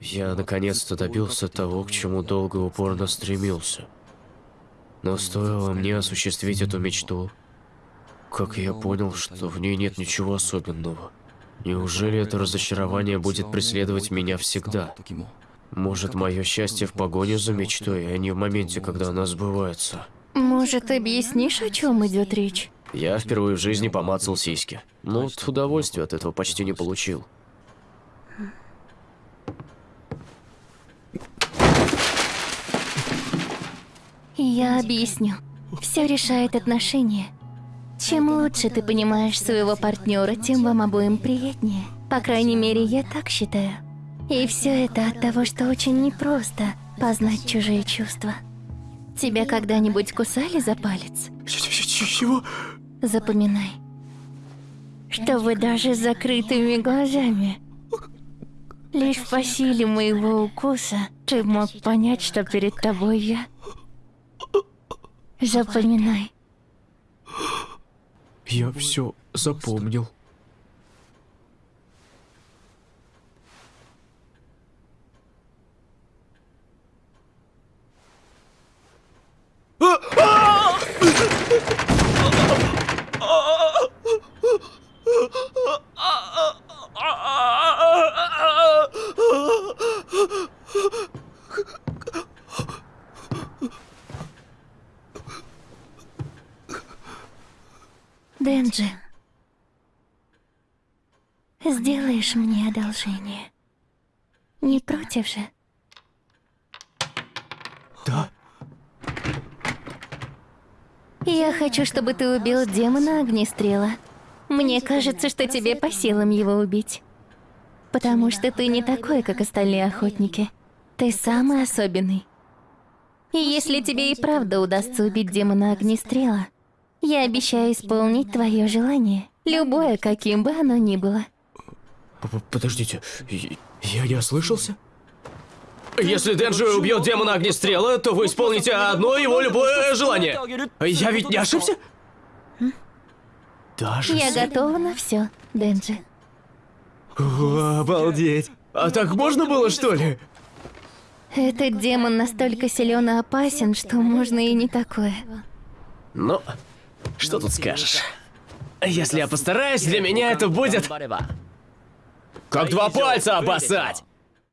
Я наконец-то добился того, к чему долго и упорно стремился. Но стоило мне осуществить эту мечту, как я понял, что в ней нет ничего особенного. Неужели это разочарование будет преследовать меня всегда? Может, мое счастье в погоне за мечтой, а не в моменте, когда она сбывается? Может, объяснишь, о чем идет речь? Я впервые в жизни помацал сиськи. Но вот удовольствия от этого почти не получил. Я объясню. Все решает отношения. Чем лучше ты понимаешь своего партнера, тем вам обоим приятнее. По крайней мере, я так считаю. И все это от того, что очень непросто познать чужие чувства. Тебя когда-нибудь кусали за палец? Чего? Запоминай, что вы даже с закрытыми глазами. Лишь по силе моего укуса ты мог понять, что перед тобой я. Запоминай. Я все запомнил. Денджи, сделаешь мне одолжение? Не против же? Да? Я хочу, чтобы ты убил демона огнестрела. Мне кажется, что тебе по силам его убить. Потому что ты не такой, как остальные охотники. Ты самый особенный. И если тебе и правда удастся убить демона огнестрела, я обещаю исполнить твое желание. Любое, каким бы оно ни было. П- Подождите, я- не ослышался? Если Денджи убьет демона огнестрела, то вы исполните одно его любое желание. Я ведь не ошибся? Даже Я с- готова на все, Денджи. О, обалдеть. А так можно было, что ли? Этот демон настолько силен и опасен, что можно и не такое. Ну, что тут скажешь? Если я постараюсь, для меня это будет... Как два пальца обоссать!